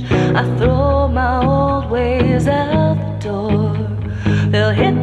I throw my old ways out the door. They'll hit